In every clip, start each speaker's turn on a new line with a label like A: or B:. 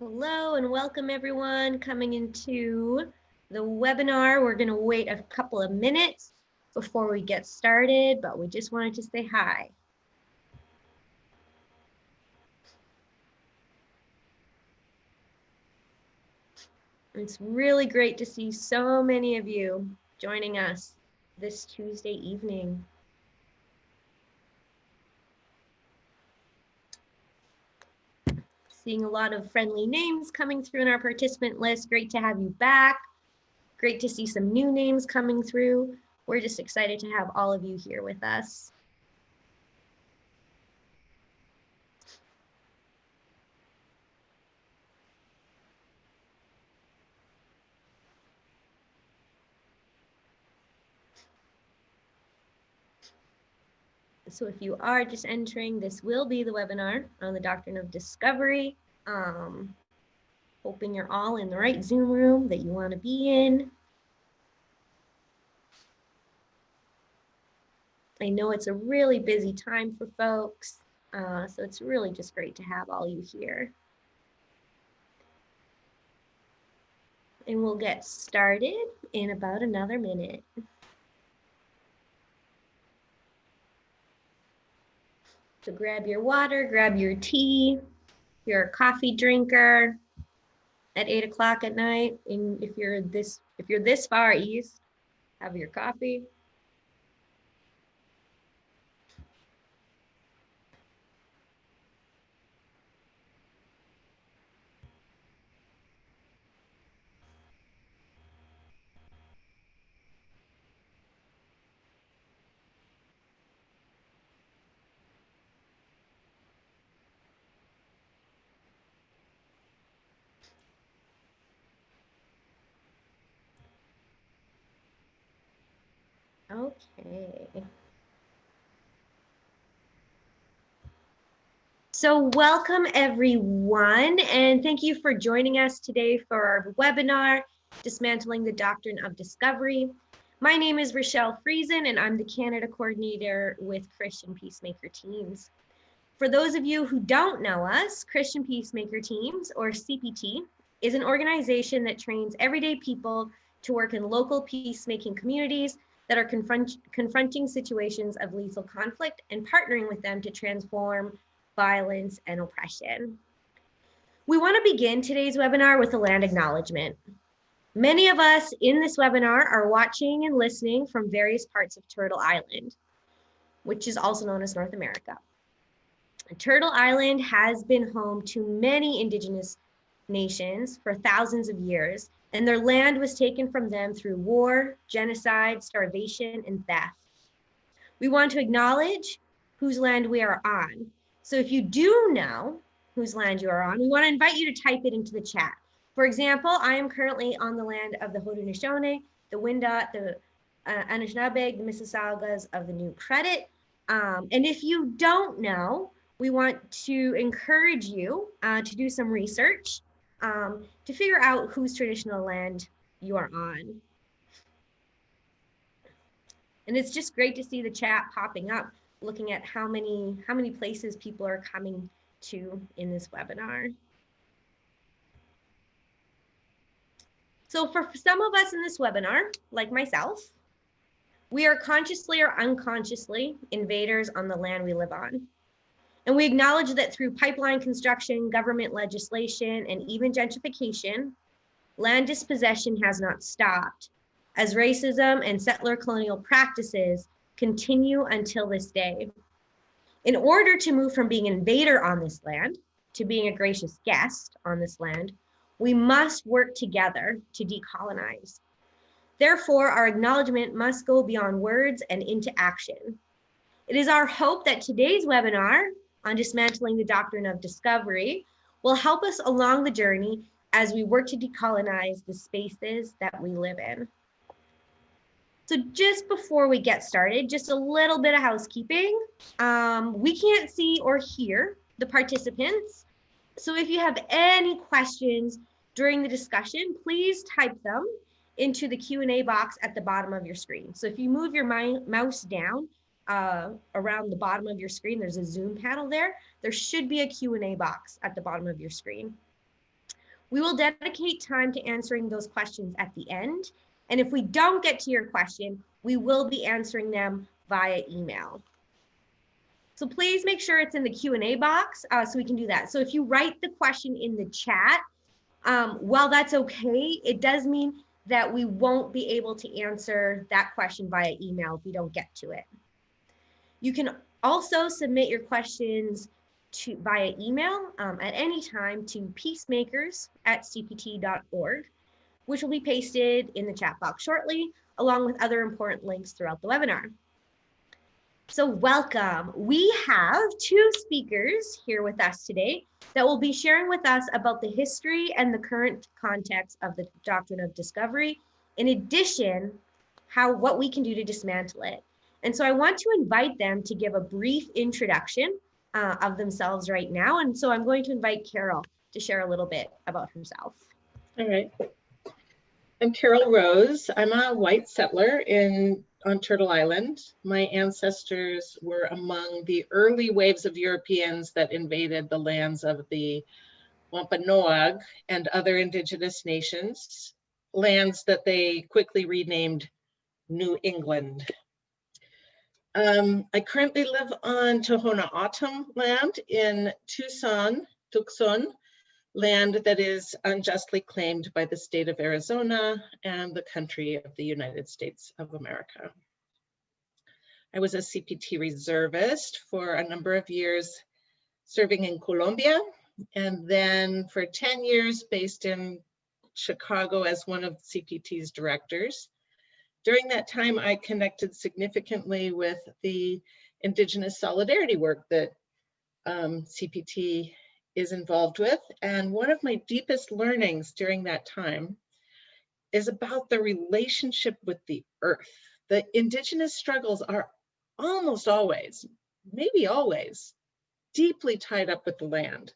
A: Hello and welcome everyone coming into the webinar. We're going to wait a couple of minutes before we get started, but we just wanted to say hi. It's really great to see so many of you joining us this Tuesday evening. Seeing a lot of friendly names coming through in our participant list. Great to have you back. Great to see some new names coming through. We're just excited to have all of you here with us. So if you are just entering, this will be the webinar on the doctrine of discovery. Um, hoping you're all in the right Zoom room that you want to be in. I know it's a really busy time for folks, uh, so it's really just great to have all you here. And we'll get started in about another minute. So grab your water, grab your tea, you're a coffee drinker at eight o'clock at night. And if you're this, if you're this far east, have your coffee. Okay. So welcome everyone, and thank you for joining us today for our webinar, Dismantling the Doctrine of Discovery. My name is Rochelle Friesen, and I'm the Canada Coordinator with Christian Peacemaker Teams. For those of you who don't know us, Christian Peacemaker Teams, or CPT, is an organization that trains everyday people to work in local peacemaking communities that are confront confronting situations of lethal conflict and partnering with them to transform violence and oppression. We want to begin today's webinar with a land acknowledgement. Many of us in this webinar are watching and listening from various parts of Turtle Island, which is also known as North America. Turtle Island has been home to many indigenous nations for thousands of years and their land was taken from them through war, genocide, starvation, and theft. We want to acknowledge whose land we are on. So if you do know whose land you are on, we want to invite you to type it into the chat. For example, I am currently on the land of the Haudenosaunee, the Wendat, the uh, Anishinaabeg, the Mississaugas of the New Credit. Um, and if you don't know, we want to encourage you uh, to do some research um, to figure out whose traditional land you are on. And it's just great to see the chat popping up, looking at how many, how many places people are coming to in this webinar. So for some of us in this webinar, like myself, we are consciously or unconsciously invaders on the land we live on. And we acknowledge that through pipeline construction, government legislation, and even gentrification, land dispossession has not stopped as racism and settler colonial practices continue until this day. In order to move from being an invader on this land to being a gracious guest on this land, we must work together to decolonize. Therefore, our acknowledgement must go beyond words and into action. It is our hope that today's webinar on dismantling the doctrine of discovery will help us along the journey as we work to decolonize the spaces that we live in. So just before we get started, just a little bit of housekeeping. Um, we can't see or hear the participants. So if you have any questions during the discussion, please type them into the Q&A box at the bottom of your screen. So if you move your mouse down, uh, around the bottom of your screen, there's a Zoom panel there. There should be a Q&A box at the bottom of your screen. We will dedicate time to answering those questions at the end. And if we don't get to your question, we will be answering them via email. So please make sure it's in the Q&A box uh, so we can do that. So if you write the question in the chat, um, while that's okay, it does mean that we won't be able to answer that question via email if we don't get to it. You can also submit your questions to via email um, at any time to peacemakers at cpt.org, which will be pasted in the chat box shortly, along with other important links throughout the webinar. So welcome. We have two speakers here with us today that will be sharing with us about the history and the current context of the doctrine of discovery. In addition, how what we can do to dismantle it. And so I want to invite them to give a brief introduction uh, of themselves right now. And so I'm going to invite Carol to share a little bit about herself.
B: All right. I'm Carol Rose. I'm a white settler in on Turtle Island. My ancestors were among the early waves of Europeans that invaded the lands of the Wampanoag and other indigenous nations, lands that they quickly renamed New England. Um, I currently live on Tohono O'odham land in Tucson, Tucson, land that is unjustly claimed by the state of Arizona and the country of the United States of America. I was a CPT reservist for a number of years serving in Colombia and then for 10 years based in Chicago as one of CPT's directors. During that time, I connected significantly with the Indigenous solidarity work that um, CPT is involved with. And one of my deepest learnings during that time is about the relationship with the earth. The indigenous struggles are almost always, maybe always, deeply tied up with the land.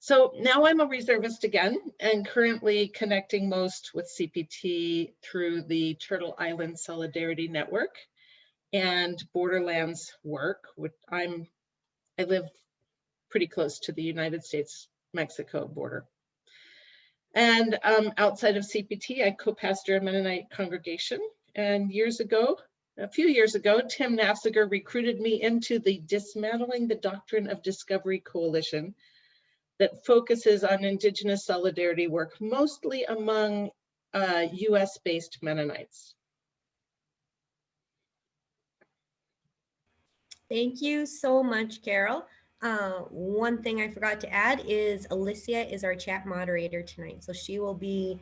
B: So now I'm a reservist again and currently connecting most with CPT through the Turtle Island Solidarity Network and Borderlands work, which I'm, I live pretty close to the United States-Mexico border. And um, outside of CPT, I co-pastor a Mennonite congregation. And years ago, a few years ago, Tim Nafziger recruited me into the Dismantling the Doctrine of Discovery Coalition that focuses on Indigenous solidarity work, mostly among uh, US-based Mennonites.
A: Thank you so much, Carol. Uh, one thing I forgot to add is Alicia is our chat moderator tonight. So she will be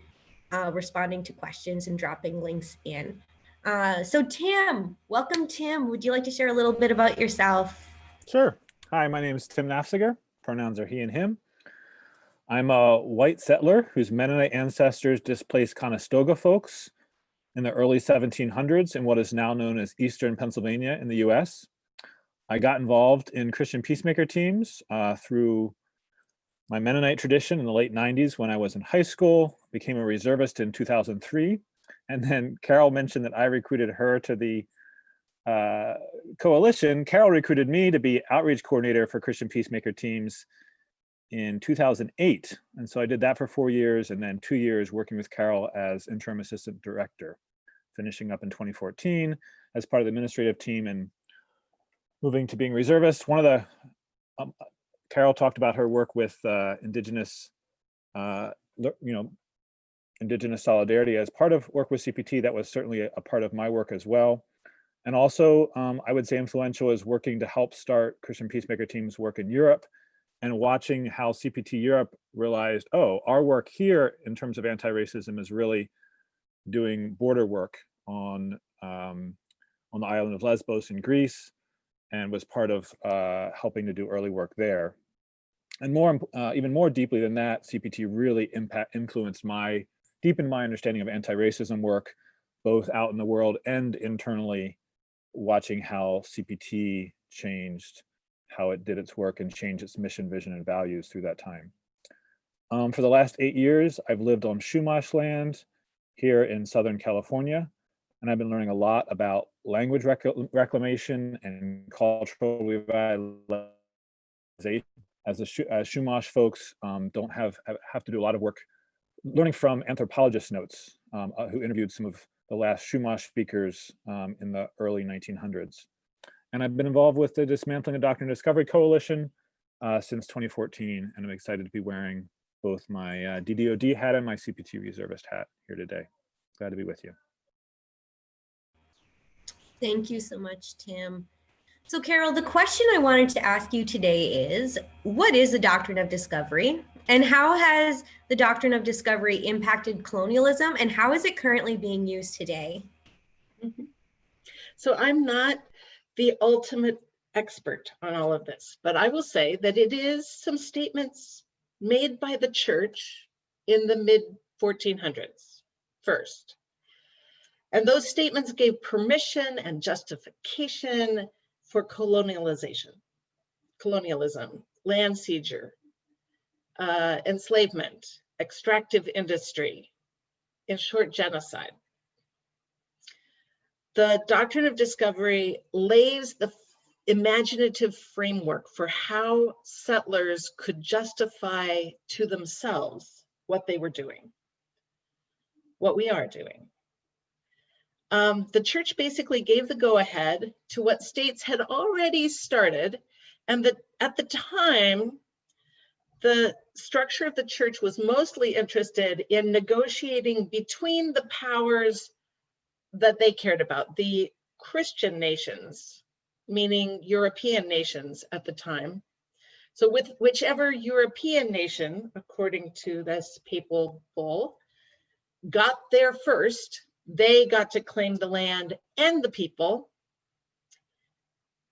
A: uh, responding to questions and dropping links in. Uh, so Tim, welcome Tim. Would you like to share a little bit about yourself?
C: Sure. Hi, my name is Tim Nafziger. Pronouns are he and him. I'm a white settler whose Mennonite ancestors displaced Conestoga folks in the early 1700s in what is now known as Eastern Pennsylvania in the US. I got involved in Christian peacemaker teams uh, through my Mennonite tradition in the late 90s when I was in high school, became a reservist in 2003. And then Carol mentioned that I recruited her to the uh, coalition. Carol recruited me to be outreach coordinator for Christian peacemaker teams in 2008. And so I did that for four years and then two years working with Carol as interim assistant director, finishing up in 2014 as part of the administrative team and moving to being reservist. One of the, um, Carol talked about her work with uh, Indigenous, uh, you know, Indigenous solidarity as part of work with CPT. That was certainly a, a part of my work as well. And also, um, I would say influential is working to help start Christian peacemaker teams work in Europe and watching how CPT Europe realized, oh, our work here in terms of anti-racism is really doing border work on um, on the island of Lesbos in Greece, and was part of uh, helping to do early work there. And more, uh, even more deeply than that, CPT really impact influenced my, deepened my understanding of anti-racism work, both out in the world and internally, watching how CPT changed how it did its work and changed its mission, vision, and values through that time. Um, for the last eight years, I've lived on Chumash land here in Southern California, and I've been learning a lot about language rec reclamation and cultural revitalization as the Schu- as Chumash folks um, don't have have- to do a lot of work learning from anthropologist notes um, uh, who interviewed some of the last Chumash speakers um, in the early 1900s. And I've been involved with the Dismantling the Doctrine of Discovery Coalition uh, since 2014, and I'm excited to be wearing both my uh, DDoD hat and my CPT reservist hat here today. Glad to be with you.
A: Thank you so much, Tim. So Carol, the question I wanted to ask you today is, what is the doctrine of discovery? And how has the doctrine of discovery impacted colonialism and how is it currently being used today?
B: Mhm. So I'm not the ultimate expert on all of this, but I will say that it is some statements made by the church in the mid 1400s first. And those statements gave permission and justification for colonialization, colonialism, land seizure, uh, enslavement, extractive industry, in short, genocide the doctrine of discovery lays the imaginative framework for how settlers could justify to themselves what they were doing, what we are doing. Um, the church basically gave the go ahead to what states had already started, and that at the time, the structure of the church was mostly interested in negotiating between the powers that they cared about, the Christian nations, meaning European nations at the time. So with whichever European nation, according to this papal bull, got there first, they got to claim the land and the people.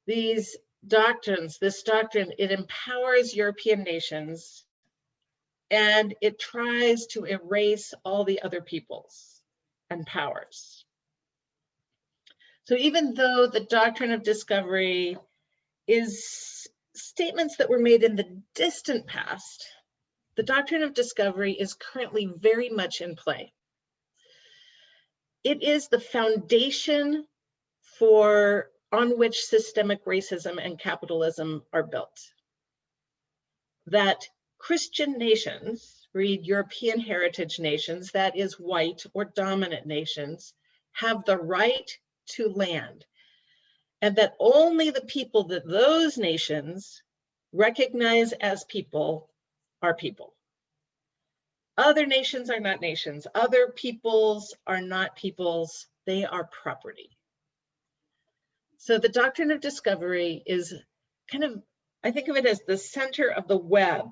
B: These doctrines, this doctrine, it empowers European nations and it tries to erase all the other peoples and powers. So even though the doctrine of discovery is statements that were made in the distant past, the doctrine of discovery is currently very much in play. It is the foundation for on which systemic racism and capitalism are built. That Christian nations, read European heritage nations, that is white or dominant nations, have the right to land. And that only the people that those nations recognize as people are people. Other nations are not nations. Other peoples are not peoples. They are property. So the doctrine of discovery is kind of, I think of it as the center of the web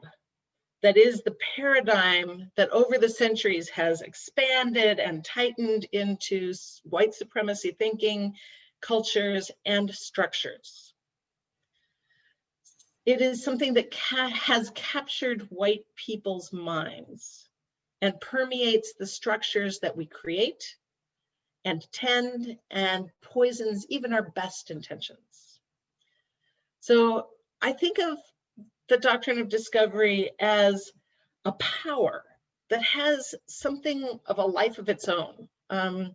B: that is the paradigm that over the centuries has expanded and tightened into white supremacy thinking, cultures, and structures. It is something that ca has captured white people's minds and permeates the structures that we create and tend and poisons even our best intentions. So I think of the doctrine of discovery as a power that has something of a life of its own. Um,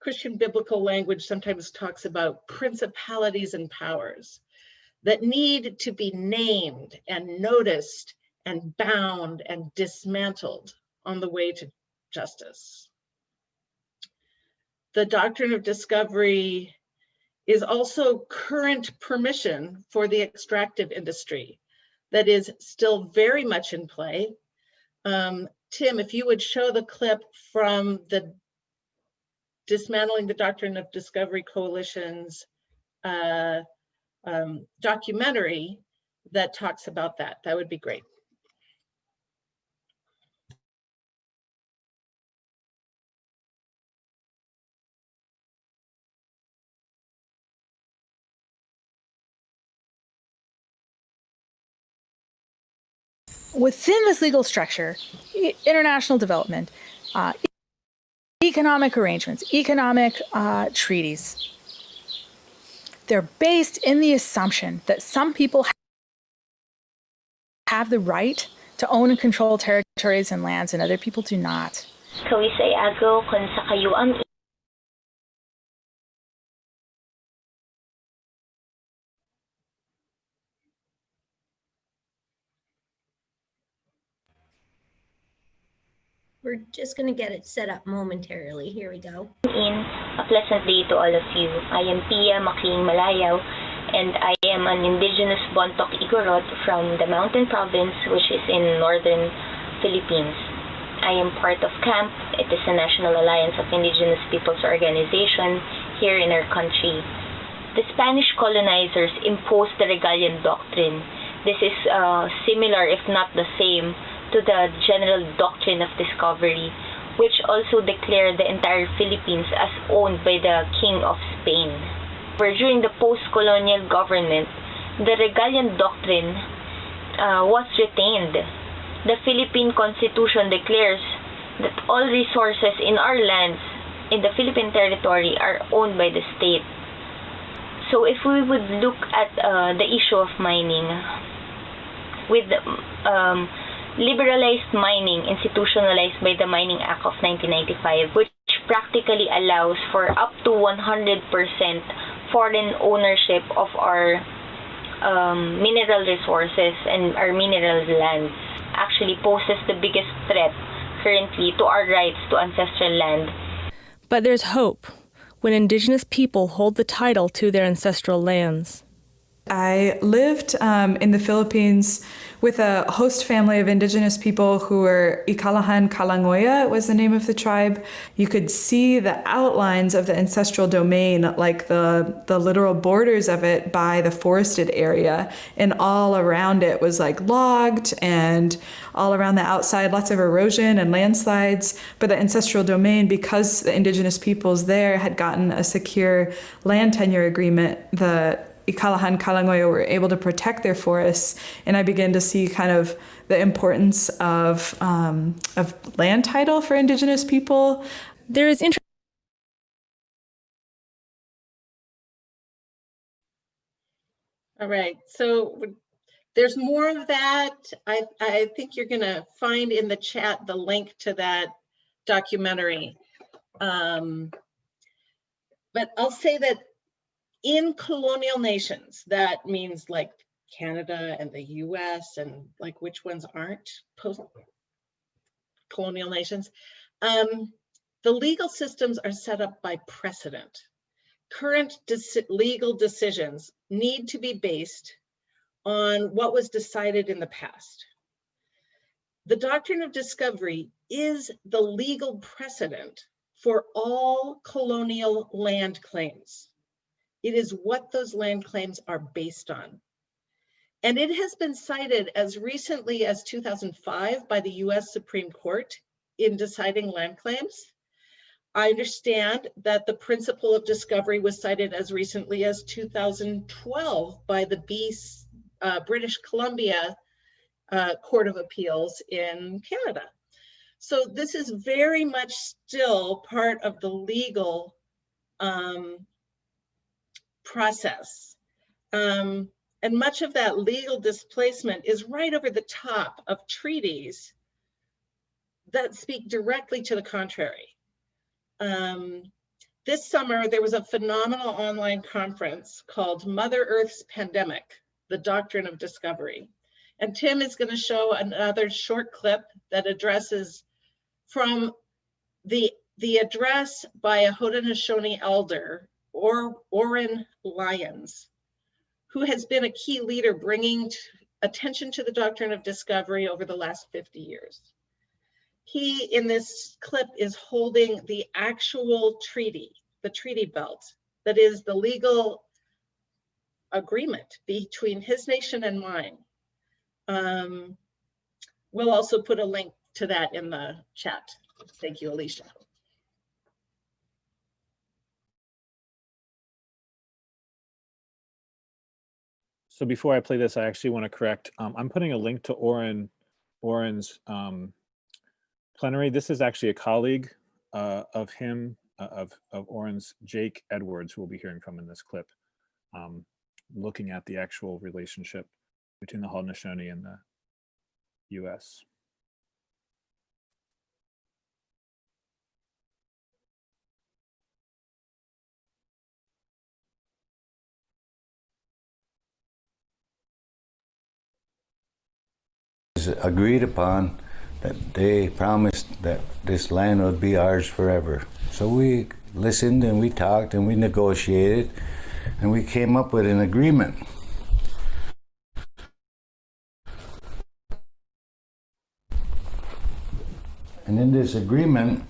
B: Christian biblical language sometimes talks about principalities and powers that need to be named and noticed and bound and dismantled on the way to justice. The doctrine of discovery is also current permission for the extractive industry that is still very much in play. Um, Tim, if you would show the clip from the Dismantling the Doctrine of Discovery Coalition's uh, um, documentary that talks about that, that would be great.
D: Within this legal structure, international development, uh, economic arrangements, economic uh, treaties, they're based in the assumption that some people have the right to own and control territories and lands and other people do not.
E: Kawis ay agaw
A: we're just going to get it set up momentarily. Here we go.
E: in. A pleasant day to all of you. I am Piya Macliing Malayao and I am an indigenous Bontoc Igorot from the mountain province which is in northern Philippines. I am part of KAMP. It is a National Alliance of Indigenous Peoples organization here in our country. The Spanish colonizers imposed the Regalian Doctrine. This is uh, similar, if not the same, to the General Doctrine of Discovery, which also declared the entire Philippines as owned by the King of Spain. Where during the post-colonial government, the Regalian Doctrine uh, was retained. The Philippine Constitution declares that all resources in our lands in the Philippine territory are owned by the state. So if we would look at uh, the issue of mining, with um, liberalized mining institutionalized by the Mining Act of 1995, which practically allows for up to 100% foreign ownership of our um, mineral resources and our mineral lands, actually poses the biggest threat currently to our rights to ancestral land
D: But there's hope when Indigenous people hold the title to their ancestral lands.
F: I lived um, in the Philippines with a host family of indigenous people who were Ikalahan Kalangoya was the name of the tribe. You could see the outlines of the ancestral domain, like the the literal borders of it by the forested area, and all around it was like logged and all around the outside lots of erosion and landslides but the ancestral domain because the indigenous peoples there had gotten a secure land tenure agreement the Ikalahan Kalangoyo were able to protect their forests, and I began to see kind of the importance of um, of land title for Indigenous people.
D: There is interest.
B: All right, so there's more of that. I, I think you're gonna find in the chat the link to that documentary. Um, But I'll say that in colonial nations, that means like Canada and the US and like which ones aren't post colonial nations. Um, the legal systems are set up by precedent. Current deci- legal decisions need to be based on what was decided in the past. The doctrine of discovery is the legal precedent for all colonial land claims. It is what those land claims are based on. And it has been cited as recently as 2005 by the US Supreme Court in deciding land claims. I understand that the principle of discovery was cited as recently as 2012 by the uh, British Columbia uh, Court of Appeals in Canada. So this is very much still part of the legal um, process. Um, and much of that legal displacement is right over the top of treaties that speak directly to the contrary. Um, this summer, there was a phenomenal online conference called Mother Earth's Pandemic, the Doctrine of Discovery. And Tim is gonna show another short clip that addresses from the, the address by a Haudenosaunee elder, or Oren Lyons, who has been a key leader bringing attention to the doctrine of discovery over the last 50 years. He, in this clip, is holding the actual treaty, the treaty belt, that is the legal agreement between his nation and mine. Um, we'll also put a link to that in the chat. Thank you, Alicia.
C: So before I play this, I actually want to correct. Um, I'm putting a link to Oren, Oren's um, plenary. This is actually a colleague uh, of him, uh, of of Oren's, Jake Edwards, who we'll be hearing from in this clip, um, looking at the actual relationship between the Haudenosaunee and the U.S.
G: agreed upon that they promised that this land would be ours forever. So we listened and we talked and we negotiated and we came up with an agreement. And in this agreement,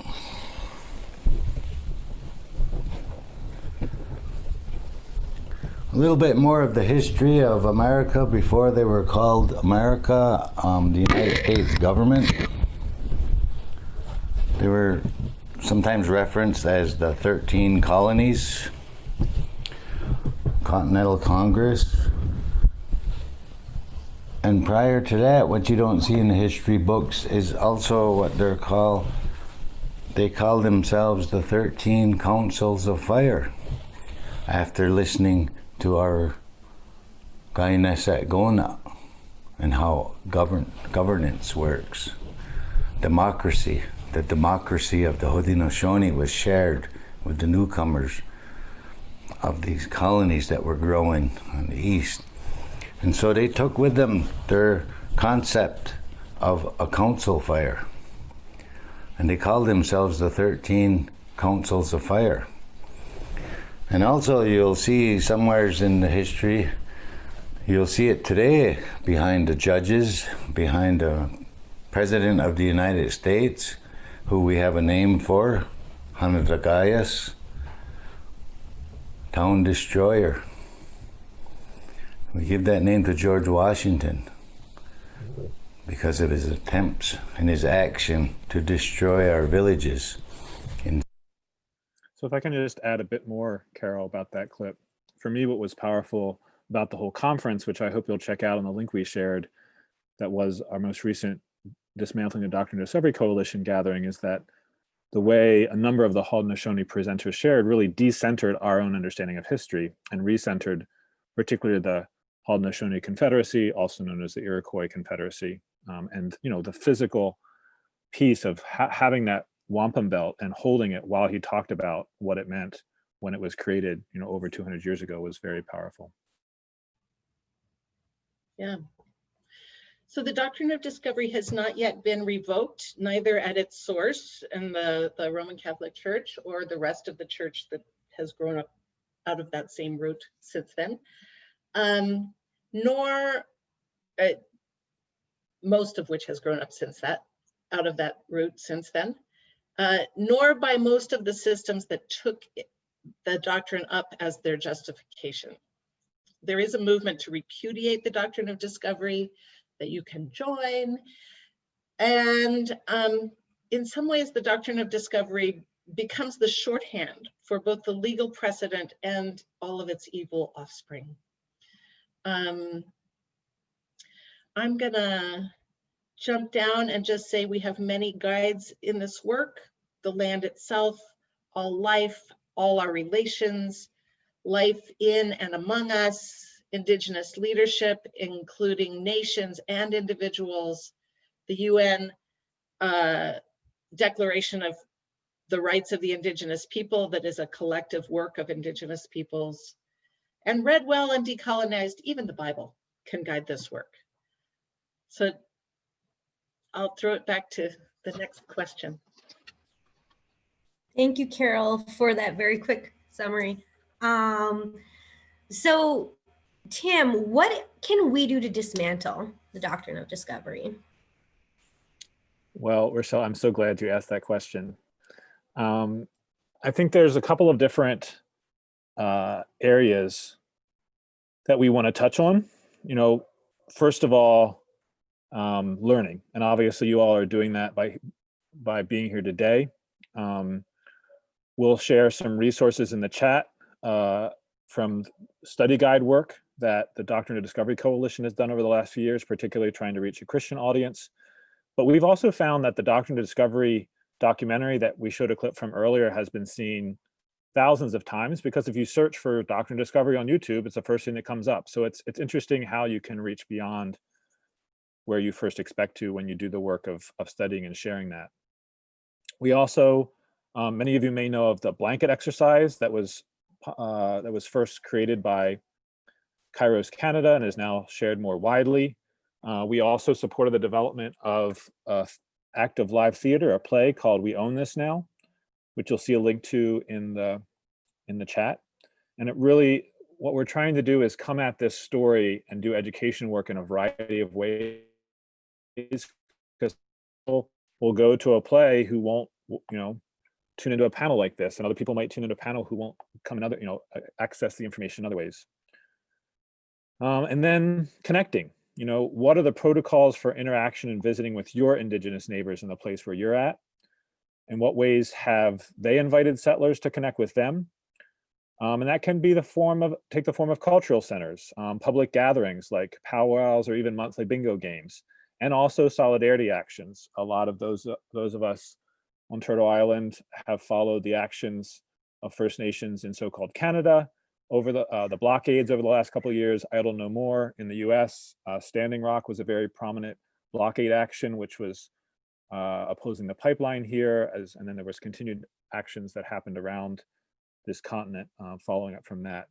G: a little bit more of the history of America before they were called America, um, the United States government. They were sometimes referenced as the 13 colonies, Continental Congress. And prior to that, what you don't see in the history books is also what they're called, they call themselves the 13 Councils of Fire after listening to our guy Nesset Gona and how govern, governance works. Democracy, the democracy of the Haudenosaunee was shared with the newcomers of these colonies that were growing on the east. And so they took with them their concept of a council fire. And they called themselves the 13 Councils of Fire. And also you'll see somewheres in the history, you'll see it today behind the judges, behind the President of the United States, who we have a name for, Hanadagayas, Town Destroyer. We give that name to George Washington because of his attempts and his action to destroy our villages.
C: So if I can just add a bit more, Carol, about that clip. For me, what was powerful about the whole conference, which I hope you'll check out on the link we shared, that was our most recent Dismantling the Doctrine of Discovery Coalition gathering, is that the way a number of the Haudenosaunee presenters shared really decentered our own understanding of history and recentered particularly the Haudenosaunee Confederacy, also known as the Iroquois Confederacy, um, and you know the physical piece of ha having that wampum belt and holding it while he talked about what it meant when it was created, you know, over 200 years ago was very powerful.
B: Yeah. So the doctrine of discovery has not yet been revoked, neither at its source in the, the Roman Catholic Church or the rest of the church that has grown up out of that same root since then, um, nor uh, most of which has grown up since that, out of that root since then, uh, nor by most of the systems that took the doctrine up as their justification. There is a movement to repudiate the doctrine of discovery that you can join. And um, in some ways, the doctrine of discovery becomes the shorthand for both the legal precedent and all of its evil offspring. Um, I'm gonna jump down and just say we have many guides in this work, the land itself, all life, all our relations, life in and among us, indigenous leadership, including nations and individuals, the UN uh, Declaration of the Rights of the Indigenous People that is a collective work of indigenous peoples, and read well and decolonized, even the Bible can guide this work. So I'll throw it back to the next question.
A: Thank you, Carol, for that very quick summary. Um, so, Tim, what can we do to dismantle the doctrine of discovery?
C: Well, Rochelle, I'm so glad you asked that question. Um, I think there's a couple of different uh, areas that we want to touch on. You know, first of all, um, learning, and obviously you all are doing that by by being here today. Um, we'll share some resources in the chat uh, from study guide work that the Doctrine of Discovery Coalition has done over the last few years, particularly trying to reach a Christian audience. But we've also found that the Doctrine of Discovery documentary that we showed a clip from earlier has been seen thousands of times because if you search for Doctrine Discovery on YouTube, it's the first thing that comes up. So it's it's interesting how you can reach beyond where you first expect to when you do the work of, of studying and sharing that. We also, um, many of you may know of the blanket exercise that was uh, that was first created by Kairos Canada and is now shared more widely. Uh, we also supported the development of a active live theater, a play called We Own This Now, which you'll see a link to in the in the chat. And it really, what we're trying to do is come at this story and do education work in a variety of ways. Because people will go to a play who won't, you know, tune into a panel like this, and other people might tune into a panel who won't come another, you know, access the information in other ways. Um, and then connecting, you know, what are the protocols for interaction and visiting with your indigenous neighbors in the place where you're at? In what ways have they invited settlers to connect with them? Um, and that can be the form of, take the form of cultural centers, um, public gatherings like powwows or even monthly bingo games, and also solidarity actions. A lot of those, uh, those of us on Turtle Island have followed the actions of First Nations in so-called Canada, over the uh, the blockades over the last couple of years, Idle No More in the US. Uh, Standing Rock was a very prominent blockade action, which was uh, opposing the pipeline here, as and then there was continued actions that happened around this continent uh, following up from that.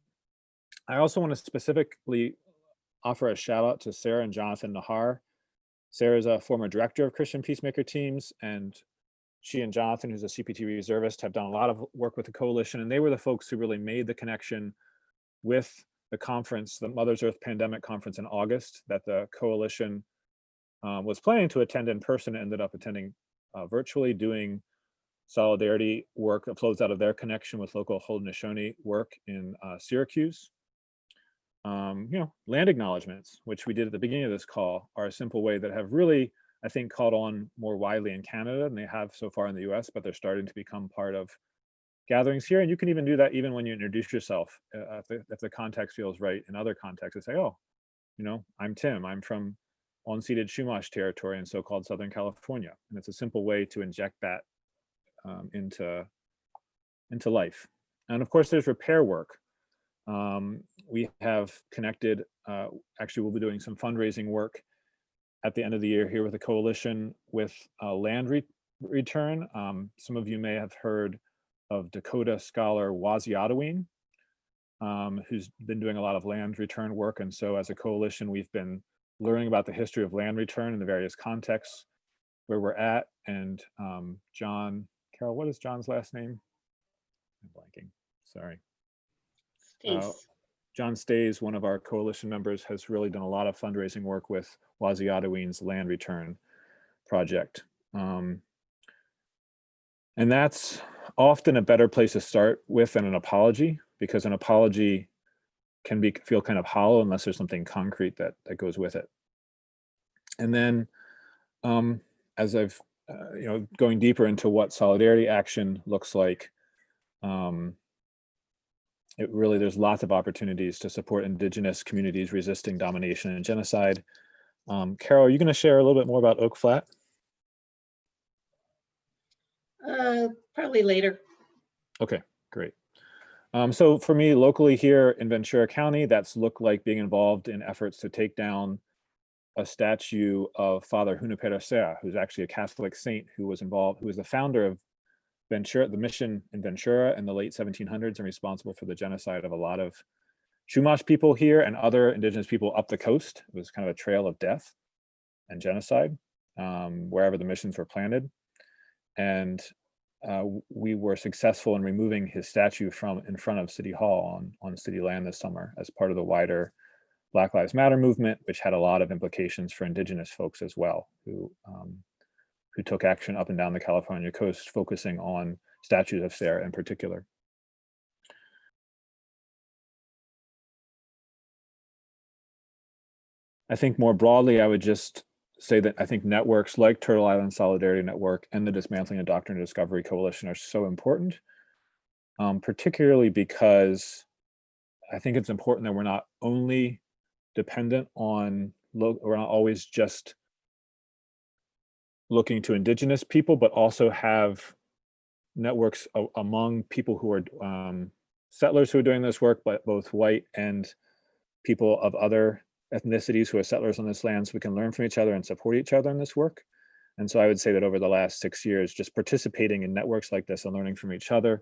C: I also want to specifically offer a shout out to Sarah and Jonathan Nahar. Sarah is a former director of Christian Peacemaker teams and she and Jonathan, who's a CPT reservist, have done a lot of work with the coalition and they were the folks who really made the connection with the conference, the Mother's Earth Pandemic Conference in August that the coalition um, was planning to attend in person, ended up attending uh, virtually, doing solidarity work that flows out of their connection with local Haudenosaunee work in uh, Syracuse. Um, you know, land acknowledgements, which we did at the beginning of this call, are a simple way that have really, I think, caught on more widely in Canada than they have so far in the US, but they're starting to become part of gatherings here. And you can even do that even when you introduce yourself, uh, if, the, if the context feels right in other contexts, to say, oh, you know, I'm Tim, I'm from unceded Chumash territory in so-called Southern California. And it's a simple way to inject that um, into, into life. And of course, there's repair work. Um, we have connected, uh, actually, we'll be doing some fundraising work at the end of the year here with a coalition with uh, land re return. Um, some of you may have heard of Dakota scholar Waziyatawin, um, who's been doing a lot of land return work. And so as a coalition, we've been learning about the history of land return in the various contexts where we're at. And um, John, Carol, what is John's last name? I'm blanking, sorry. Uh, John Stays, one of our coalition members, has really done a lot of fundraising work with Waziyatawin's land return project. Um, and that's often a better place to start with than an apology because an apology can be feel kind of hollow unless there's something concrete that that goes with it. And then um, as I've, uh, you know, going deeper into what solidarity action looks like, um, it really, there's lots of opportunities to support indigenous communities resisting domination and genocide. Um, Carol, are you gonna share a little bit more about Oak Flat?
B: Uh, probably later.
C: Okay, great. Um, so for me locally here in Ventura County, that's looked like being involved in efforts to take down a statue of Father Junipero Serra, who's actually a Catholic saint who was involved, who was the founder of Ventura, the mission in Ventura in the late 1700s and responsible for the genocide of a lot of Chumash people here and other indigenous people up the coast. It was kind of a trail of death and genocide um, wherever the missions were planted and uh, we were successful in removing his statue from in front of City Hall on, on city land this summer as part of the wider Black Lives Matter movement, which had a lot of implications for indigenous folks as well, who um, who took action up and down the California coast, focusing on statues of Serra in particular. I think more broadly, I would just say that I think networks like Turtle Island Solidarity Network and the Dismantling of Doctrine and Discovery Coalition are so important, um, particularly because I think it's important that we're not only dependent on, we're not always just looking to indigenous people, but also have networks among people who are um, settlers who are doing this work, but both white and people of other ethnicities who are settlers on this land so we can learn from each other and support each other in this work. And so I would say that over the last six years, just participating in networks like this and learning from each other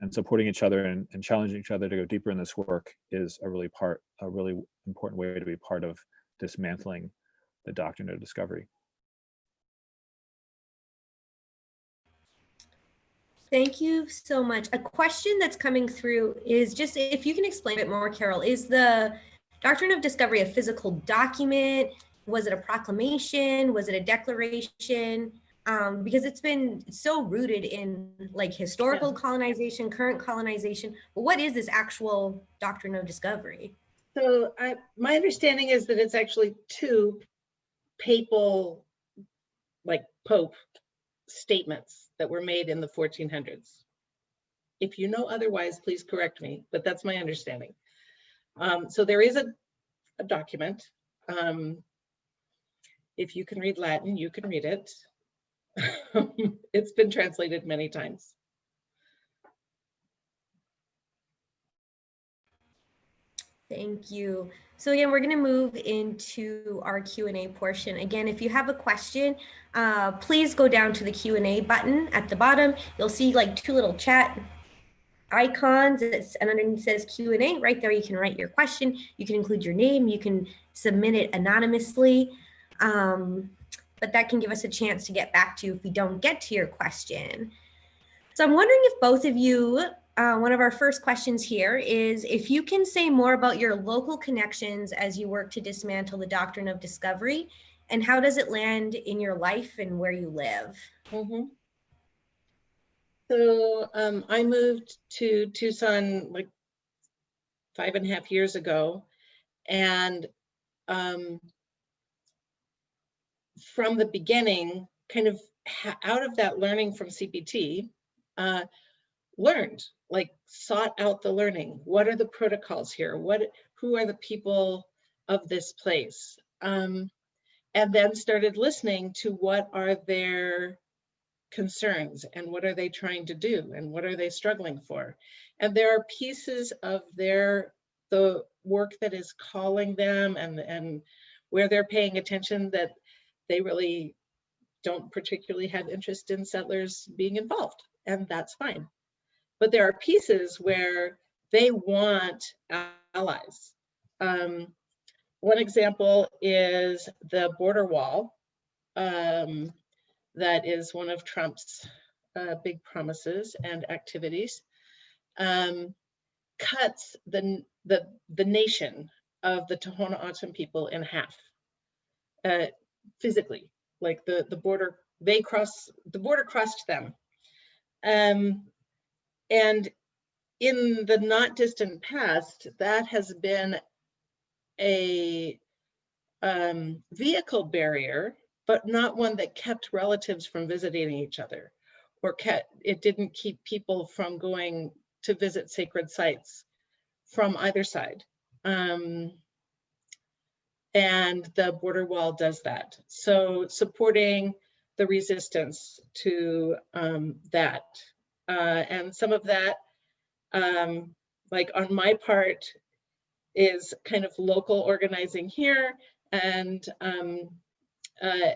C: and supporting each other and, and challenging each other to go deeper in this work is a really part, a really important way to be part of dismantling the doctrine of discovery.
A: Thank you so much. A question that's coming through is just if you can explain it more, Carol, is the Doctrine of Discovery a physical document? Was it a proclamation? Was it a declaration? Um, because it's been so rooted in like historical colonization, current colonization. But what is this actual Doctrine of Discovery?
B: So I, my understanding is that it's actually two papal, like Pope statements that were made in the 1400s. If you know otherwise, please correct me, but that's my understanding. Um, so there is a, a document. Um, if you can read Latin, you can read it. it's been translated many times.
A: Thank you. So again, we're going to move into our Q&A portion. Again, if you have a question, uh, please go down to the Q&A button at the bottom. You'll see like two little chat icons it's, and underneath says Q&A. Right there, you can write your question. You can include your name. You can submit it anonymously. Um, but that can give us a chance to get back to you if we don't get to your question. So I'm wondering if both of you uh, one of our first questions here is if you can say more about your local connections as you work to dismantle the doctrine of discovery and how does it land in your life and where you live?
B: Mm -hmm. So um, I moved to Tucson like five and a half years ago. And um, from the beginning, kind of out of that learning from CPT, uh, learned like sought out the learning. What are the protocols here? What, who are the people of this place? Um, and then started listening to what are their concerns and what are they trying to do and what are they struggling for? And there are pieces of their, the work that is calling them and, and where they're paying attention that they really don't particularly have interest in settlers being involved and that's fine. But there are pieces where they want allies. Um, one example is the border wall. Um, that is one of Trump's uh, big promises and activities. Um, cuts the, the, the nation of the Tohono O'odham people in half, uh, physically, like the, the border, they cross, the border crossed them. Um, and in the not distant past, that has been a um, vehicle barrier, but not one that kept relatives from visiting each other or kept, it didn't keep people from going to visit sacred sites from either side. Um, and the border wall does that. So supporting the resistance to um, that uh, and some of that, um, like on my part, is kind of local organizing here and um, uh,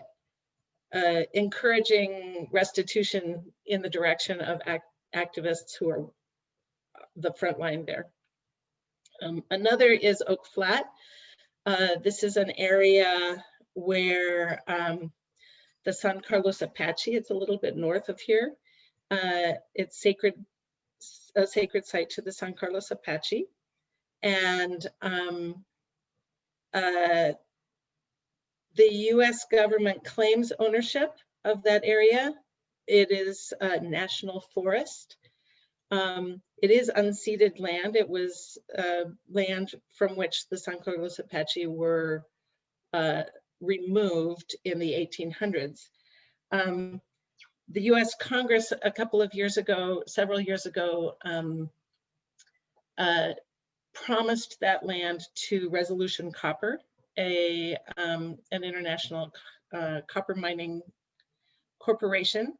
B: uh, encouraging restitution in the direction of act activists who are the front line there. Um, another is Oak Flat. Uh, this is an area where um, the San Carlos Apache, it's a little bit north of here, uh, it's sacred, a sacred site to the San Carlos Apache. And um, uh, the US government claims ownership of that area. It is a national forest. Um, it is unceded land. It was uh, land from which the San Carlos Apache were uh, removed in the 1800s. Um, the US Congress a couple of years ago, several years ago, um, uh, promised that land to Resolution Copper, a um, an international uh, copper mining corporation.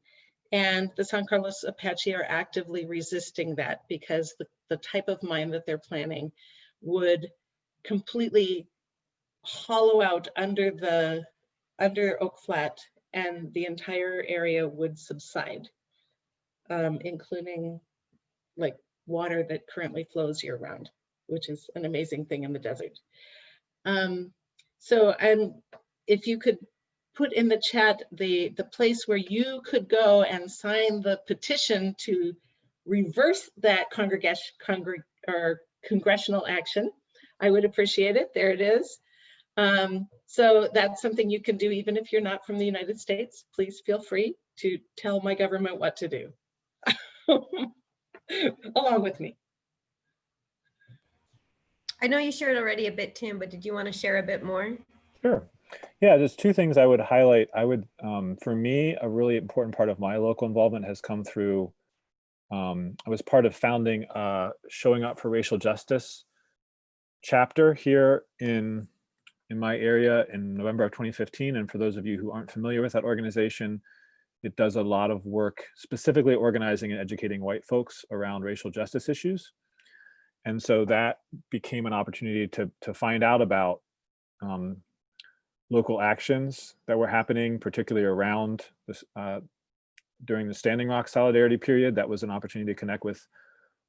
B: And the San Carlos Apache are actively resisting that because the, the type of mine that they're planning would completely hollow out under the under Oak Flat and the entire area would subside, um, including like water that currently flows year round, which is an amazing thing in the desert. Um, so, and if you could put in the chat the, the place where you could go and sign the petition to reverse that congregation, congreg, or congressional action. I would appreciate it. There it is. Um, so that's something you can do even if you're not from the United States. Please feel free to tell my government what to do along with me.
A: I know you shared already a bit, Tim, but did you want to share a bit more?
C: Sure. Yeah, there's two things I would highlight. I would, um, for me, a really important part of my local involvement has come through, um, I was part of founding uh, Showing Up for Racial Justice chapter here in, in my area in November of 2015. And for those of you who aren't familiar with that organization, it does a lot of work specifically organizing and educating white folks around racial justice issues. And so that became an opportunity to, to find out about um, local actions that were happening, particularly around this uh, during the Standing Rock Solidarity period. That was an opportunity to connect with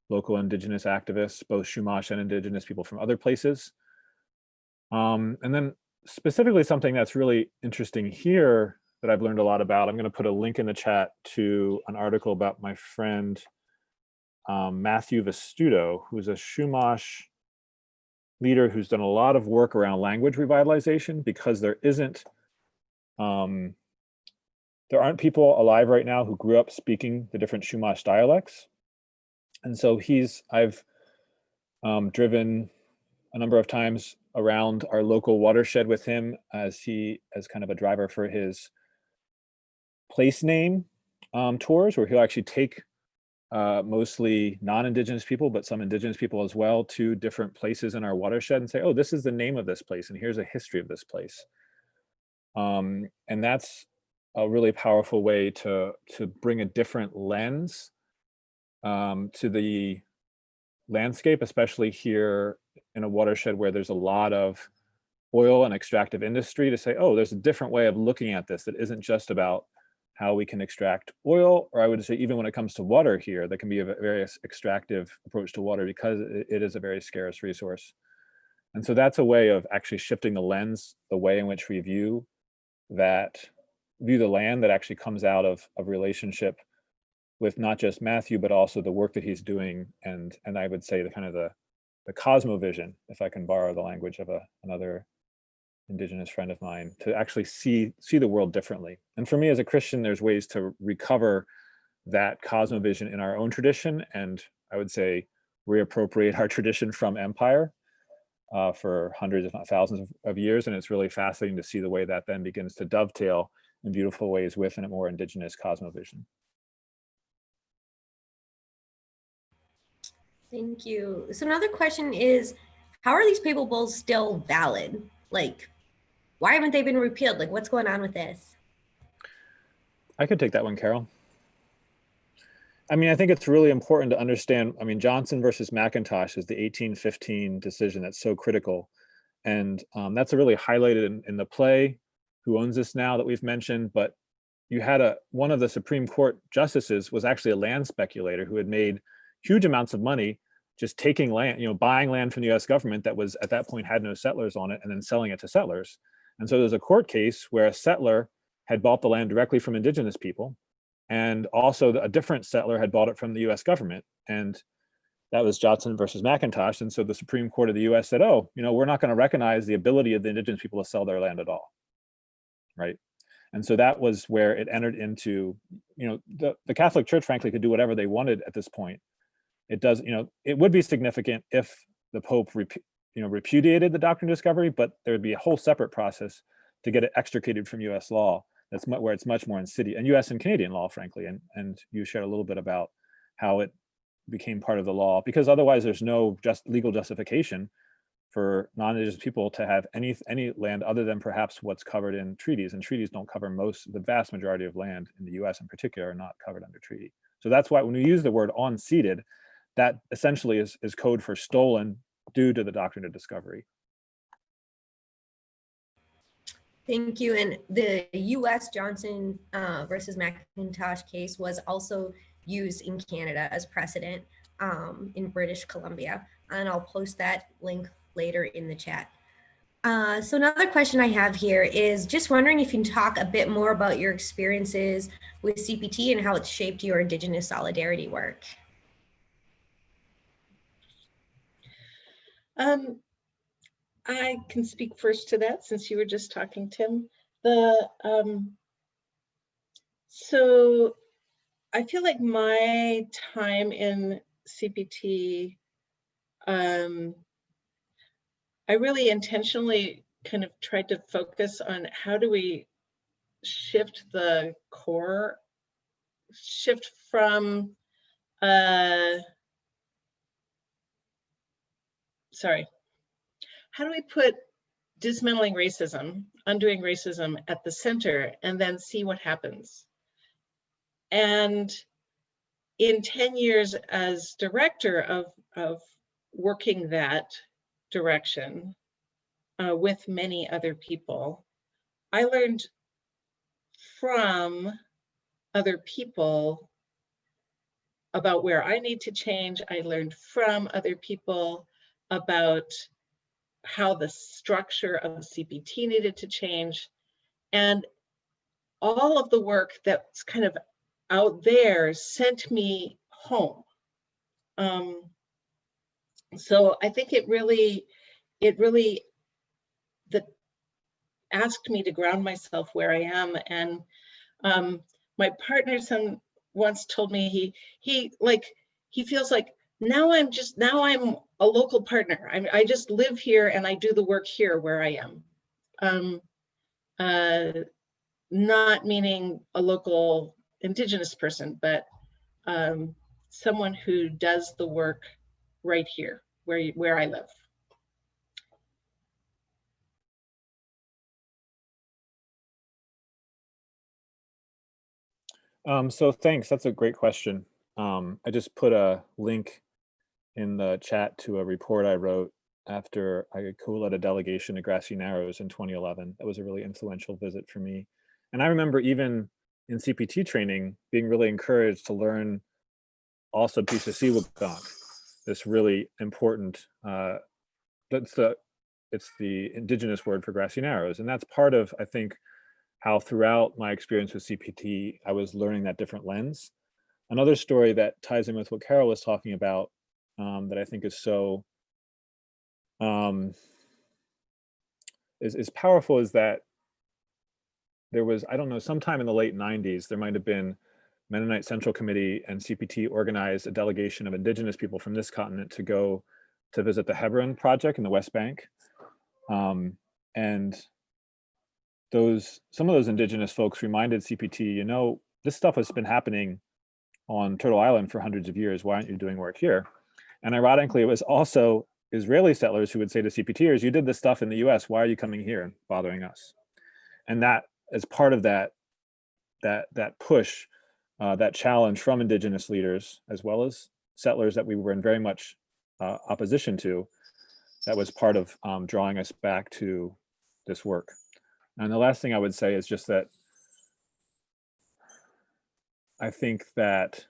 C: local indigenous activists, both Chumash and indigenous people from other places. Um, and then specifically something that's really interesting here that I've learned a lot about, I'm gonna put a link in the chat to an article about my friend um, Matthew Vestuto, who's a Chumash leader who's done a lot of work around language revitalization because there isn't, um, there aren't people alive right now who grew up speaking the different Chumash dialects. And so he's, I've um, driven a number of times around our local watershed with him as he, as kind of a driver for his place name um, tours where he'll actually take uh, mostly non-indigenous people, but some indigenous people as well to different places in our watershed and say, oh, this is the name of this place and here's a history of this place. Um, and that's a really powerful way to, to bring a different lens um, to the landscape, especially here in a watershed where there's a lot of oil and extractive industry to say, oh, there's a different way of looking at this that isn't just about how we can extract oil, or I would say even when it comes to water here, there can be a very extractive approach to water because it is a very scarce resource. And so that's a way of actually shifting the lens, the way in which we view that, view the land that actually comes out of a relationship with not just Matthew, but also the work that he's doing. And, and I would say the kind of the, the cosmovision, if I can borrow the language of a, another indigenous friend of mine to actually see see the world differently. And for me as a christian there's ways to recover that cosmovision in our own tradition and i would say reappropriate our tradition from empire uh, for hundreds if not thousands of, of, years. And it's really fascinating to see the way that then begins to dovetail in beautiful ways within a more indigenous cosmovision
A: thank you so another question is how are these papal bulls still valid like why haven't they been repealed? Like, what's going on with this?
C: I could take that one, Carol. I mean, I think it's really important to understand. I mean, Johnson versus McIntosh is the 1815 decision that's so critical. And um, that's really highlighted in, in the play, Who Owns This Now, that we've mentioned. But you had a one of the Supreme Court justices was actually a land speculator who had made huge amounts of money just taking land, you know, buying land from the US government that was at that point had no settlers on it and then selling it to settlers. And so there's a court case where a settler had bought the land directly from indigenous people. And also a different settler had bought it from the US government. And that was Johnson versus McIntosh. And so the Supreme Court of the US said, oh, you know, we're not going to recognize the ability of the indigenous people to sell their land at all. Right. And so that was where it entered into, you know, the, the Catholic Church, frankly, could do whatever they wanted at this point. It does, you know, it would be significant if the Pope you know, repudiated the doctrine of discovery, but there would be a whole separate process to get it extricated from US law. That's where it's much more insidious, and US and Canadian law, frankly. And, and you shared a little bit about how it became part of the law, because otherwise there's no just legal justification for non-indigenous people to have any any land other than perhaps what's covered in treaties and treaties don't cover most the vast majority of land in the US in particular are not covered under treaty so that's why when we use the word unceded that essentially is is code for stolen due to the doctrine of discovery.
A: Thank you. And the U.S. Johnson uh, versus McIntosh case was also used in Canada as precedent um, in British Columbia. And I'll post that link later in the chat. Uh, so another question I have here is just wondering if you can talk a bit more about your experiences with CPT and how it's shaped your Indigenous solidarity work.
B: Um, I can speak first to that since you were just talking, Tim. The um, so I feel like my time in CPT, um, I really intentionally kind of tried to focus on how do we shift the core, shift from, uh, sorry, how do we put dismantling racism, undoing racism at the center and then see what happens? And in 10 years as director of, of working that direction uh, with many other people, I learned from other people about where I need to change. I learned from other people about how the structure of CPT needed to change. And all of the work that's kind of out there sent me home. Um, so I think it really, it really, the, asked me to ground myself where I am. And um, my partner son once told me he, he like, he feels like now I'm just, now I'm a local partner. I, I just live here and I do the work here where I am. Um, uh, not meaning a local indigenous person, but um, someone who does the work right here where, where I live.
C: Um, so thanks, that's a great question. Um, I just put a link in the chat to a report I wrote after I co-led a delegation to Grassy Narrows in 2011. That was a really influential visit for me. And I remember even in CPT training being really encouraged to learn also Pisasiwagunk, this really important, uh, that's the, it's the indigenous word for grassy narrows. And that's part of, I think, how throughout my experience with CPT, I was learning that different lens. Another story that ties in with what Carol was talking about um, that I think is so um, is, is powerful is that there was, I don't know, sometime in the late 90s, there might have been Mennonite Central Committee and CPT organized a delegation of indigenous people from this continent to go to visit the Hebron project in the West Bank. Um, and those some of those indigenous folks reminded CPT, you know, this stuff has been happening on Turtle Island for hundreds of years. Why aren't you doing work here? And ironically, it was also Israeli settlers who would say to CPTers, you did this stuff in the US, why are you coming here and bothering us? And that as part of that, that, that push, uh, that challenge from indigenous leaders, as well as settlers that we were in very much uh, opposition to, that was part of um, drawing us back to this work. And the last thing I would say is just that I think that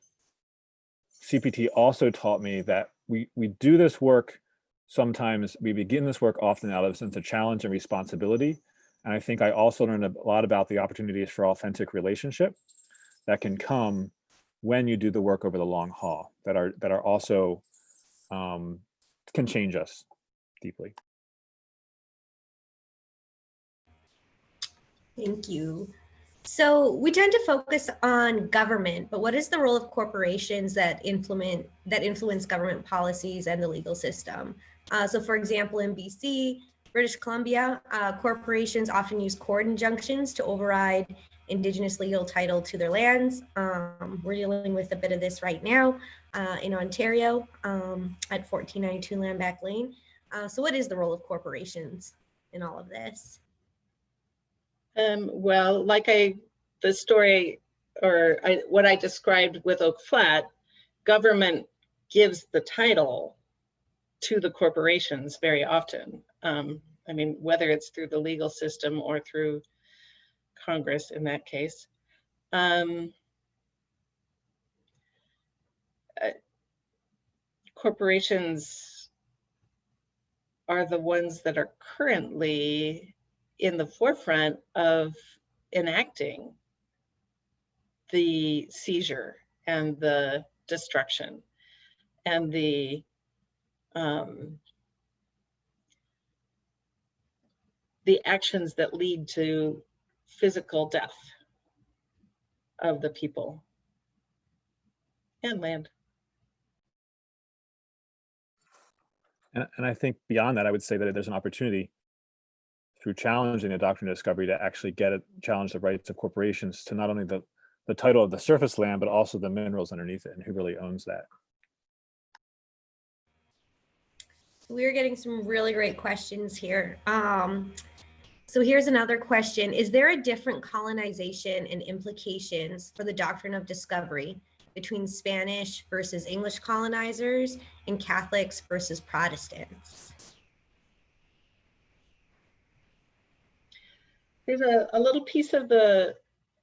C: CPT also taught me that we, we do this work sometimes, we begin this work often out of a sense of challenge and responsibility, and I think I also learned a lot about the opportunities for authentic relationship that can come when you do the work over the long haul that are that are also um, can change us deeply.
A: Thank you. So we tend to focus on government, but what is the role of corporations that implement that influence government policies and the legal system? Uh, so for example, in BC, British Columbia, uh, corporations often use court injunctions to override Indigenous legal title to their lands. Um, we're dealing with a bit of this right now uh, in Ontario um, at 1492 Landback Lane. Uh, so what is the role of corporations in all of this?
B: Um, well, like I, the story or I, what I described with Oak Flat, government gives the title to the corporations very often. Um, I mean, whether it's through the legal system or through Congress in that case. Um, uh, corporations are the ones that are currently in the forefront of enacting the seizure and the destruction and the um, the actions that lead to physical death of the people and land.
C: And, and I think beyond that, I would say that there's an opportunity through challenging the doctrine of discovery to actually get it, challenge the rights of corporations to not only the, the title of the surface land, but also the minerals underneath it and who really owns that.
A: We're getting some really great questions here. Um, so here's another question. Is there a different colonization and implications for the doctrine of discovery between Spanish versus English colonizers and Catholics versus Protestants?
B: There's a, a little piece of the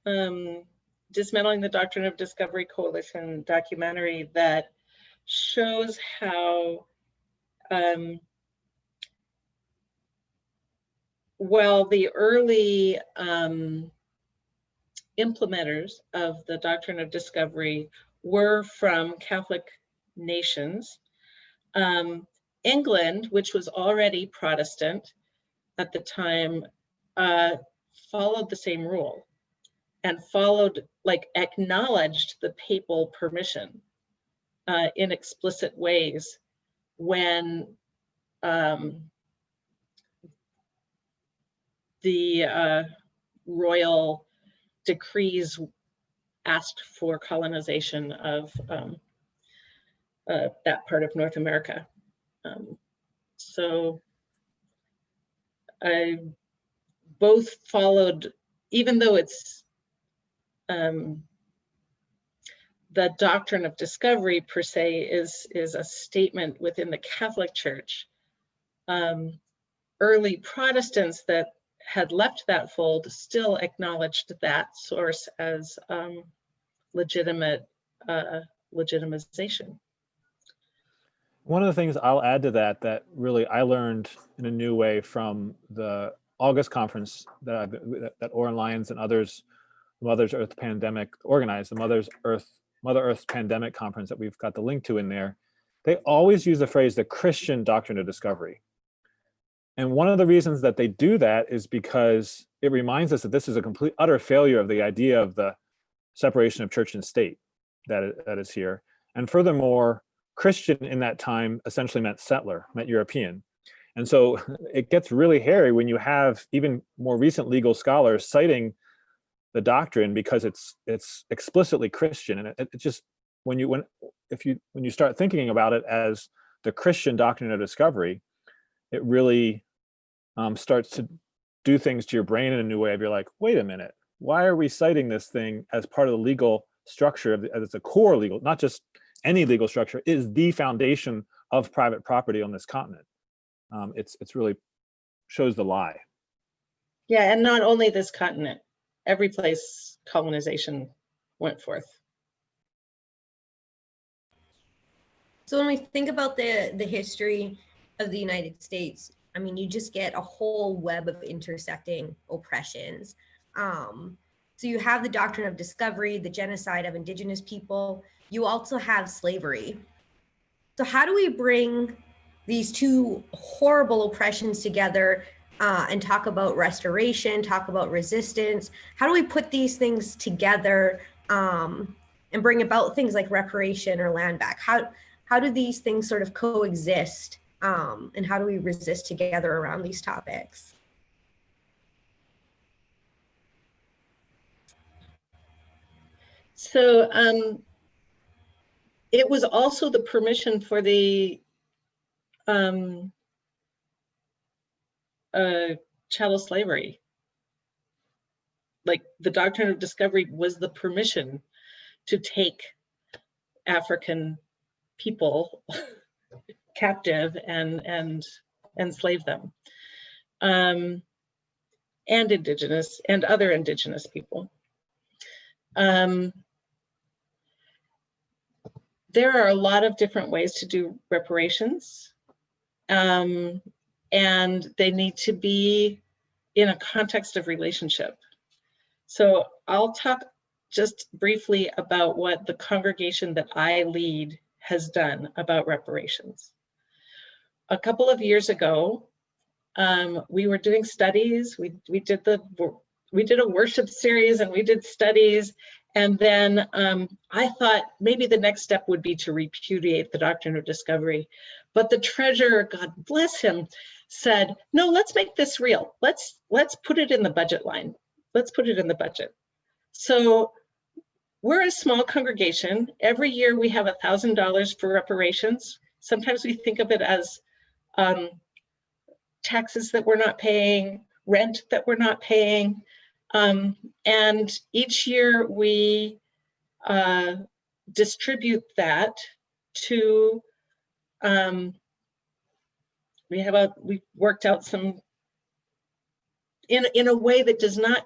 B: um, Dismantling the Doctrine of Discovery Coalition documentary that shows how um, well the early um, implementers of the doctrine of discovery were from Catholic nations. Um, England, which was already Protestant at the time, uh, followed the same rule and followed, like acknowledged the papal permission uh, in explicit ways when um, the uh, royal decrees asked for colonization of um, uh, that part of North America. Um, so I both followed, even though it's um, the doctrine of discovery per se is, is a statement within the Catholic Church. Um, early Protestants that had left that fold still acknowledged that source as um, legitimate uh, legitimization.
C: One of the things I'll add to that that really I learned in a new way from the August conference that I've, that Oren Lyons and others, Mother's Earth Pandemic organized, the Mother's Earth Mother Earth's Pandemic conference that we've got the link to in there. They always use the phrase the Christian doctrine of discovery. And one of the reasons that they do that is because it reminds us that this is a complete utter failure of the idea of the separation of church and state that, that is here. And furthermore, Christian in that time essentially meant settler, meant European. And so it gets really hairy when you have even more recent legal scholars citing the doctrine because it's it's explicitly Christian. And it, it just when you when if you when you start thinking about it as the Christian doctrine of discovery, it really um, starts to do things to your brain in a new way. If you're like, wait a minute, why are we citing this thing as part of the legal structure of the, as a core legal, not just any legal structure, is the foundation of private property on this continent. Um, it's it's really shows the lie.
B: Yeah, and not only this continent, every place colonization went forth.
A: So when we think about the, the history of the United States, I mean, you just get a whole web of intersecting oppressions. Um, so you have the doctrine of discovery, the genocide of indigenous people. You also have slavery. So how do we bring these two horrible oppressions together uh, and talk about restoration, talk about resistance? How do we put these things together um, and bring about things like reparation or land back? How, how do these things sort of coexist um, and how do we resist together around these topics?
B: So um, it was also the permission for the um, uh, chattel slavery. Like the doctrine of discovery was the permission to take African people captive and and enslave them. Um, and indigenous and other indigenous people. Um, there are a lot of different ways to do reparations um, and they need to be in a context of relationship. So I'll talk just briefly about what the congregation that I lead has done about reparations. A couple of years ago, um, we were doing studies. We we did the we did a worship series and we did studies. And then um, I thought maybe the next step would be to repudiate the doctrine of discovery. But the treasurer, God bless him, said, no, let's make this real. Let's let's put it in the budget line. Let's put it in the budget. So we're a small congregation. Every year we have a thousand dollars for reparations. Sometimes we think of it as um, taxes that we're not paying, rent that we're not paying. Um, and each year we uh, distribute that to, um, we have a, we worked out some, in, in a way that does not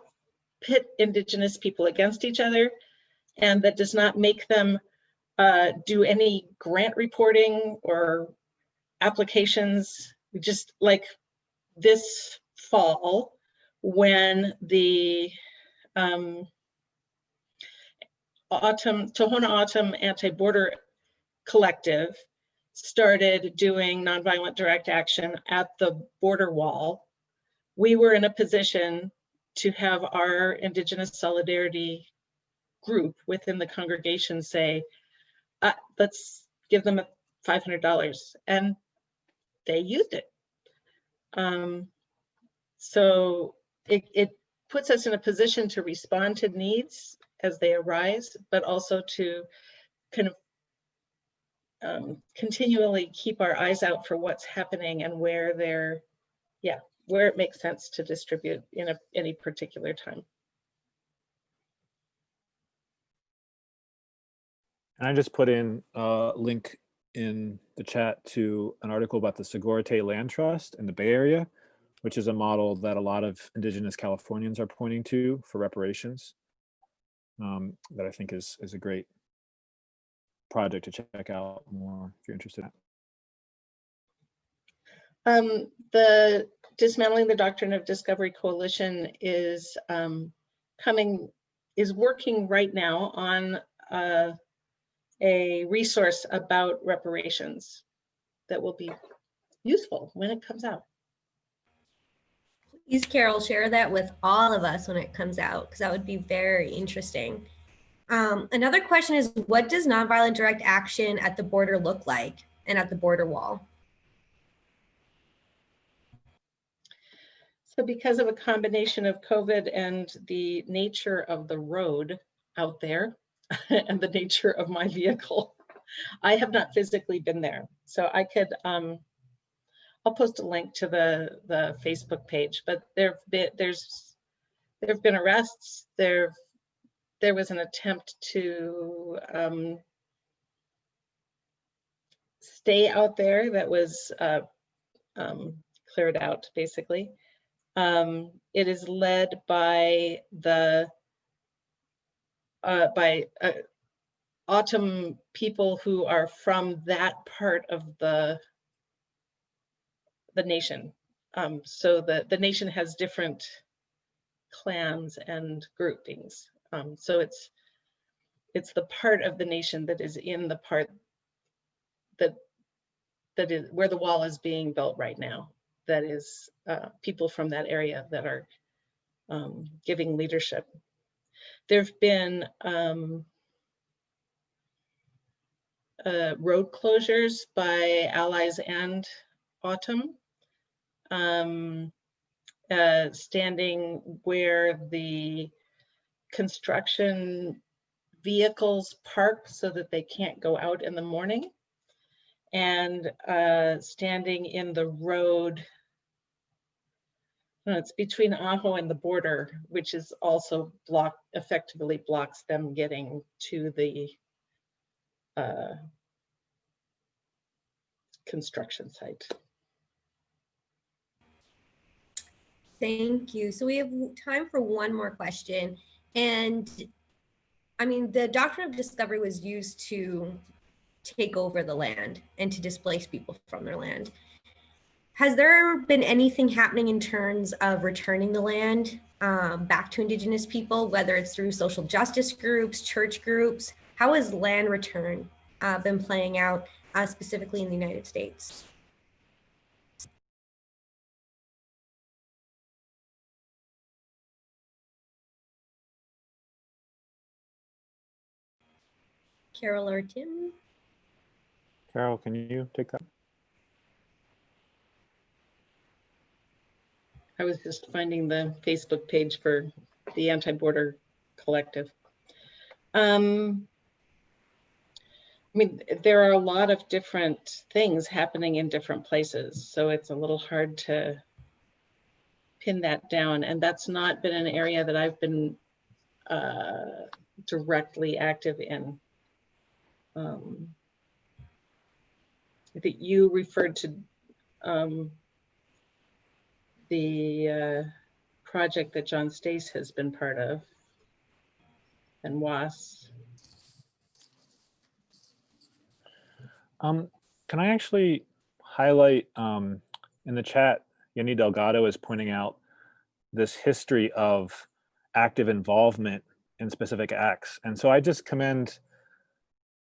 B: pit indigenous people against each other and that does not make them uh, do any grant reporting or applications. We just like this fall when the um, O'odham Tohono O'odham Anti-Border Collective started doing nonviolent direct action at the border wall, we were in a position to have our Indigenous Solidarity group within the congregation say, uh, let's give them $500. And they used it. Um, so it, it puts us in a position to respond to needs as they arise, but also to kind of um, continually keep our eyes out for what's happening and where they're, yeah, where it makes sense to distribute in a, any particular time.
C: And I just put in a link in the chat to an article about the Sogorea Land Trust in the Bay Area, which is a model that a lot of indigenous Californians are pointing to for reparations um, that I think is, is a great project to check out more if you're interested.
B: Um, the Dismantling the Doctrine of Discovery Coalition is um, coming, is working right now on uh, a resource about reparations that will be useful when it comes out.
A: Please, Carol, share that with all of us when it comes out, because that would be very interesting. Um, another question is, what does nonviolent direct action at the border look like and at the border wall?
B: So because of a combination of COVID and the nature of the road out there and the nature of my vehicle, I have not physically been there. So I could, um, I'll post a link to the the Facebook page. But there there's there have been arrests. There there was an attempt to um, stay out there that was uh, um, cleared out basically. Um, it is led by the uh, by uh, O'odham people who are from that part of the the nation. Um, so the, the nation has different clans and groupings. Um, so it's it's the part of the nation that is in the part that that is where the wall is being built right now. That is uh, people from that area that are um, giving leadership. There have been um, uh, road closures by allies and O'odham um, uh, standing where the construction vehicles park so that they can't go out in the morning and uh, standing in the road no, it's between Ajo and the border, which is also block effectively blocks them getting to the uh, construction site.
A: Thank you. So we have time for one more question. And I mean, the doctrine of discovery was used to take over the land and to displace people from their land. has there been anything happening in terms of returning the land um, back to Indigenous people, whether it's through social justice groups, church groups? How has land return uh, been playing out uh, specifically in the United States? Carol or Tim?
C: Carol, can you take that?
B: I was just finding the Facebook page for the anti-border collective. Um, I mean, there are a lot of different things happening in different places, so it's a little hard to pin that down. And that's not been an area that I've been uh, directly active in. Um, I think you referred to um, the uh, project that John Stace has been part of and Was.
C: Um, can I actually highlight um, in the chat, Yenny Delgado is pointing out this history of active involvement in specific acts. And so I just commend,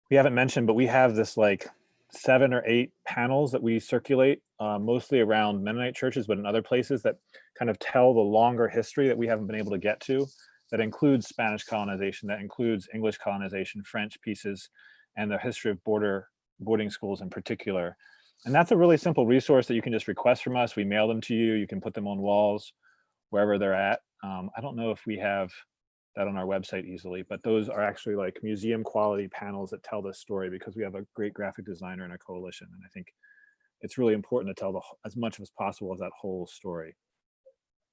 C: we haven't mentioned, but we have this like seven or eight panels that we circulate uh, mostly around Mennonite churches, but in other places that kind of tell the longer history that we haven't been able to get to, that includes Spanish colonization, that includes English colonization, French pieces, and the history of border boarding schools in particular. And that's a really simple resource that you can just request from us. We mail them to you. You can put them on walls wherever they're at. Um, I don't know if we have that on our website easily, but those are actually like museum quality panels that tell this story because we have a great graphic designer in our coalition. And I think it's really important to tell the, as much as possible of that whole story.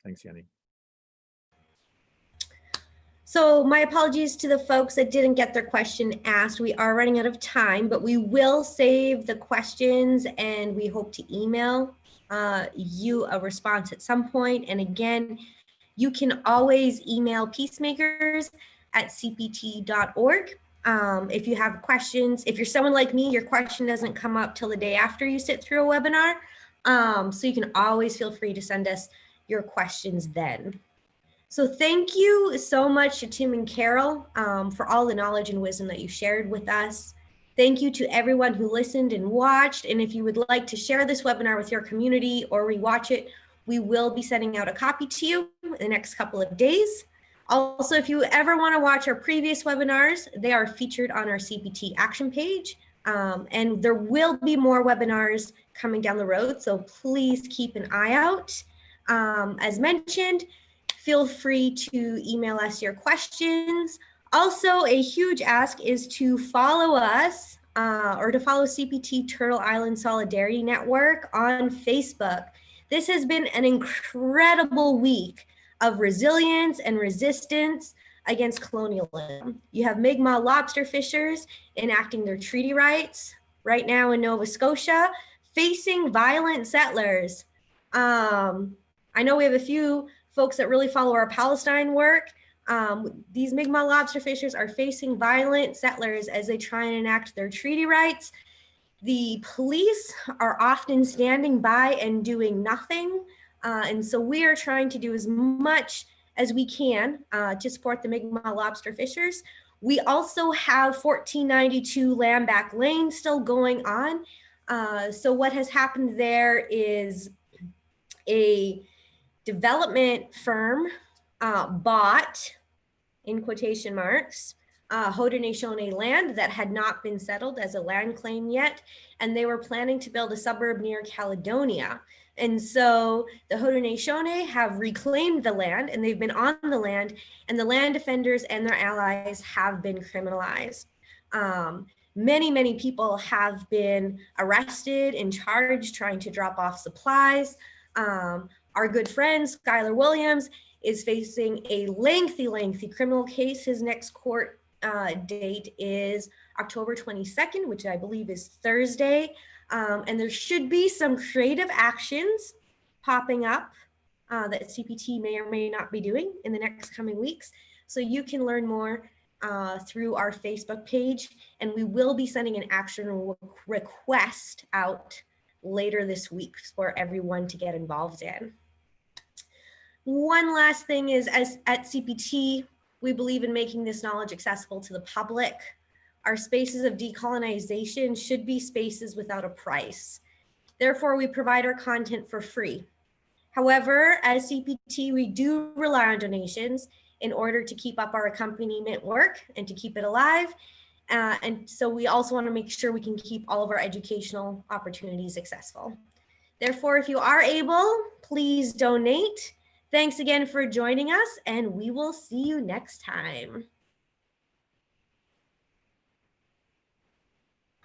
C: Thanks, Yenny.
A: So my apologies to the folks that didn't get their question asked. We are running out of time, but we will save the questions and we hope to email uh, you a response at some point. And again, you can always email peacemakers at cpt.org. Um, if you have questions, if you're someone like me, your question doesn't come up till the day after you sit through a webinar. Um, so you can always feel free to send us your questions then. So thank you so much to Tim and Carol um, for all the knowledge and wisdom that you shared with us. Thank you to everyone who listened and watched. And if you would like to share this webinar with your community or rewatch it, we will be sending out a copy to you in the next couple of days. Also, if you ever want to watch our previous webinars, they are featured on our CPT action page. Um, and there will be more webinars coming down the road, so please keep an eye out. Um, as mentioned, feel free to email us your questions. Also, a huge ask is to follow us uh, or to follow CPT Turtle Island Solidarity Network on Facebook. This has been an incredible week of resilience and resistance against colonialism. You have Mi'kmaq lobster fishers enacting their treaty rights right now in Nova Scotia, facing violent settlers. Um, I know we have a few folks that really follow our Palestine work. Um, these Mi'kmaq lobster fishers are facing violent settlers as they try and enact their treaty rights. The police are often standing by and doing nothing. Uh, and so we are trying to do as much as we can uh, to support the Mi'kmaq lobster fishers. We also have 1492 Land Back Lane still going on. Uh, so what has happened there is a development firm uh, bought, in quotation marks, uh, Haudenosaunee land that had not been settled as a land claim yet, and they were planning to build a suburb near Caledonia. And so the Haudenosaunee have reclaimed the land and they've been on the land and the land defenders and their allies have been criminalized. Um, many, many people have been arrested and charged trying to drop off supplies. Um, our good friend, Skyler Williams, is facing a lengthy, lengthy criminal case. His next court uh, date is October 22nd, which I believe is Thursday. Um, and there should be some creative actions popping up uh, that CPT may or may not be doing in the next coming weeks. So you can learn more uh, through our Facebook page, and we will be sending an action request out later this week for everyone to get involved in. One last thing is as at CPT, we believe in making this knowledge accessible to the public. Our spaces of decolonization should be spaces without a price. Therefore, we provide our content for free. However, as CPT, we do rely on donations in order to keep up our accompaniment work and to keep it alive. Uh, and so we also want to make sure we can keep all of our educational opportunities accessible. Therefore, if you are able, please donate. Thanks again for joining us, and we will see you next time.